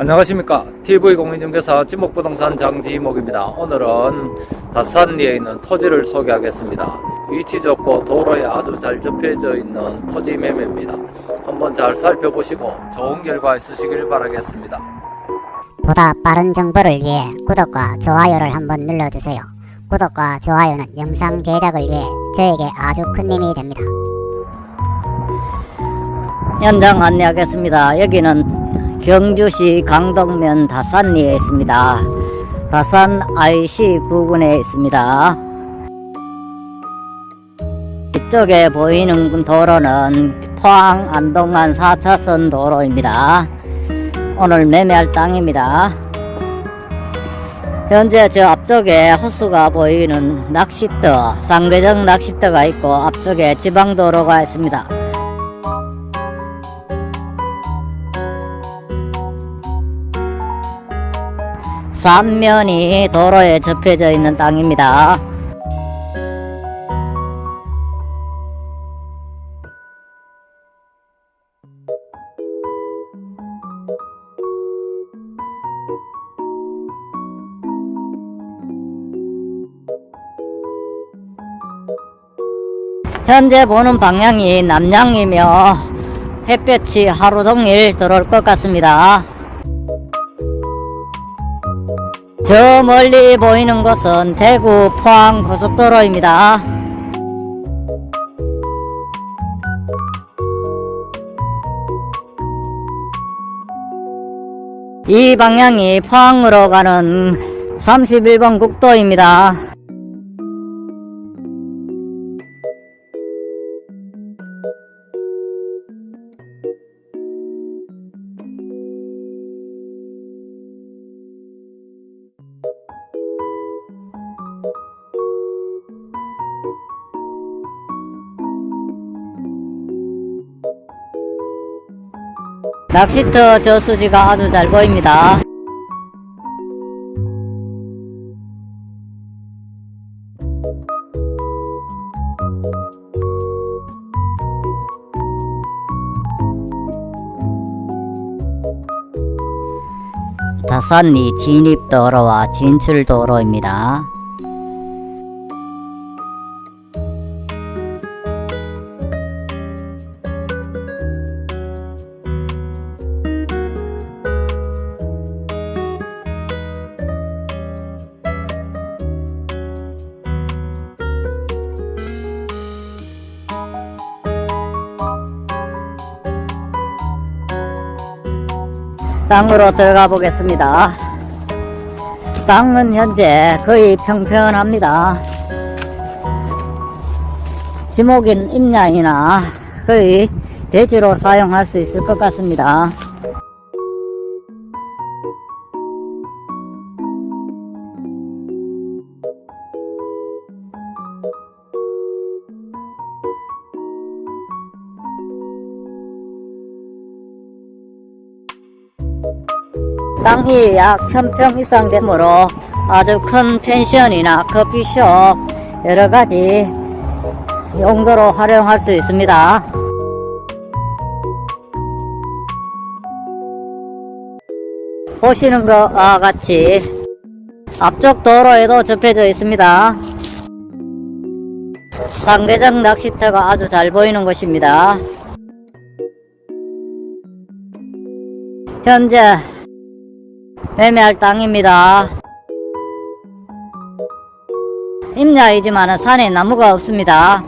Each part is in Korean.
안녕하십니까 TV공인중개사 지목부동산 장지목입니다 오늘은 다산리에 있는 토지를 소개하겠습니다 위치 좋고 도로에 아주 잘 접해져 있는 토지 매매입니다 한번 잘 살펴보시고 좋은 결과 있으시길 바라겠습니다 보다 빠른 정보를 위해 구독과 좋아요를 한번 눌러주세요. 구독과 좋아요는 영상 제작을 위해 저에게 아주 큰 힘이 됩니다. 현장 안내하겠습니다. 여기는 경주시 강동면 다산리에 있습니다. 다산 IC 부근에 있습니다. 이쪽에 보이는 도로는 포항 안동간 4차선 도로입니다. 오늘 매매할 땅입니다. 현재 저 앞쪽에 호수가 보이는 낚시터, 쌍계정 낚시터가 있고 앞쪽에 지방도로가 있습니다. 삼면이 도로에 접혀져 있는 땅입니다. 현재 보는 방향이 남향이며 햇볕이 하루 종일 들어올 것 같습니다. 저 멀리 보이는 곳은 대구 포항 고속도로입니다. 이 방향이 포항으로 가는 31번 국도입니다. 낚시터 저수지가 아주 잘 보입니다. 다산리 진입도로와 진출도로입니다. 땅으로 들어가 보겠습니다. 땅은 현재 거의 평평합니다. 지목인 임야이나 거의 대지로 사용할 수 있을 것 같습니다. 땅이 약 1000평 이상 되므로 아주 큰 펜션이나 커피숍 여러가지 용도로 활용할 수 있습니다. 보시는 것과 같이 앞쪽 도로에도 접해져 있습니다. 상대적 낚시터가 아주 잘 보이는 곳입니다. 현재 매매할 땅입니다. 임야이지만 산에 나무가 없습니다.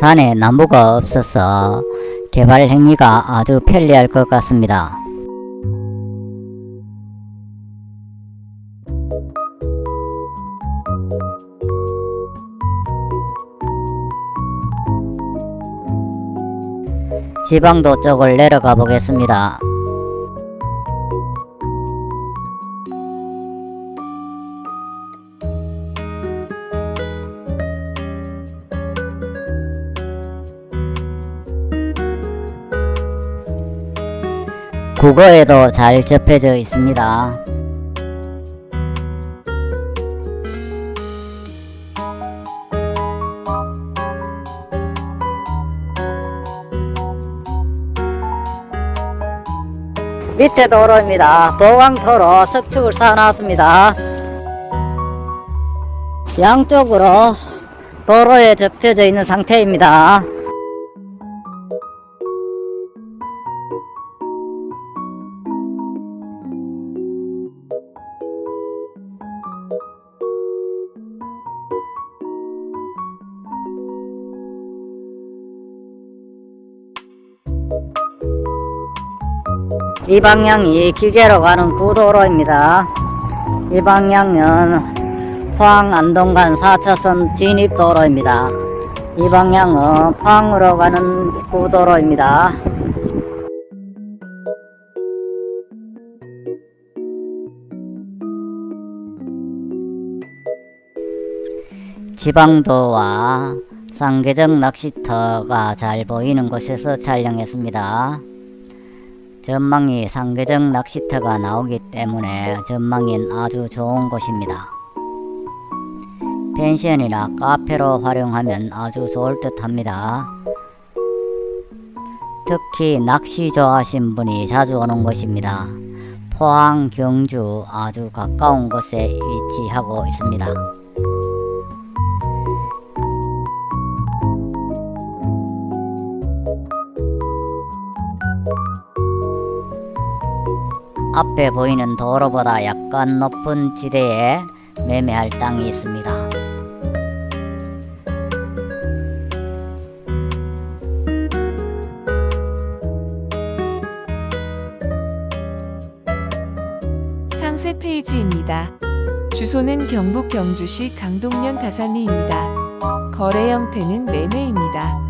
산에 나무가 없어서 개발 행위가 아주 편리할 것 같습니다. 지방도 쪽을 내려가 보겠습니다. 국어에도 잘 접해져 있습니다. 밑에 도로입니다. 보강토로 석축을 쌓아놨습니다. 양쪽으로 도로에 접혀져 있는 상태입니다. 이 방향이 기계로 가는 구도로입니다. 이 방향은 포항 안동간 4차선 진입도로입니다. 이 방향은 포항으로 가는 구도로입니다. 지방도와 쌍계정 낚시터가 잘 보이는 곳에서 촬영했습니다. 전망이 상계정 낚시터가 나오기 때문에 전망이 아주 좋은 곳입니다. 펜션이나 카페로 활용하면 아주 좋을 듯 합니다. 특히 낚시 좋아하신 분이 자주 오는 곳입니다. 포항, 경주 아주 가까운 곳에 위치하고 있습니다. 앞에 보이는 도로보다 약간 높은 지대에 매매할 땅이 있습니다. 상세 페이지입니다. 주소는 경북 경주시 강동면 가산리입니다. 거래 형태는 매매입니다.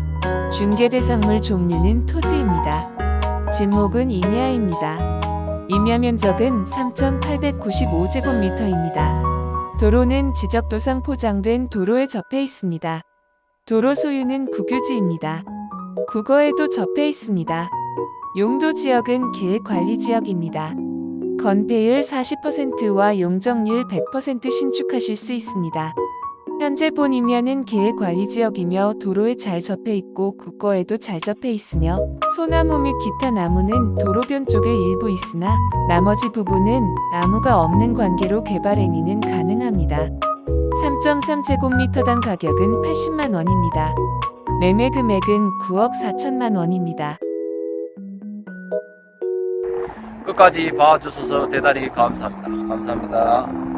중개 대상물 종류는 토지입니다. 진목은 임야입니다. 임야 면적은 3,895제곱미터입니다. 도로는 지적도상 포장된 도로에 접해 있습니다. 도로 소유는 국유지입니다. 국어에도 접해 있습니다. 용도 지역은 계획관리지역입니다. 건폐율 40%와 용적률 100% 신축하실 수 있습니다. 현재 본 임야는 계획관리지역이며 도로에 잘 접해 있고 국거에도 잘 접해 있으며 소나무 및 기타 나무는 도로변 쪽에 일부 있으나 나머지 부분은 나무가 없는 관계로 개발 행위는 가능합니다. 3.3제곱미터당 가격은 80만 원입니다. 매매 금액은 9억 4천만 원입니다. 끝까지 봐주셔서 대단히 감사합니다. 감사합니다.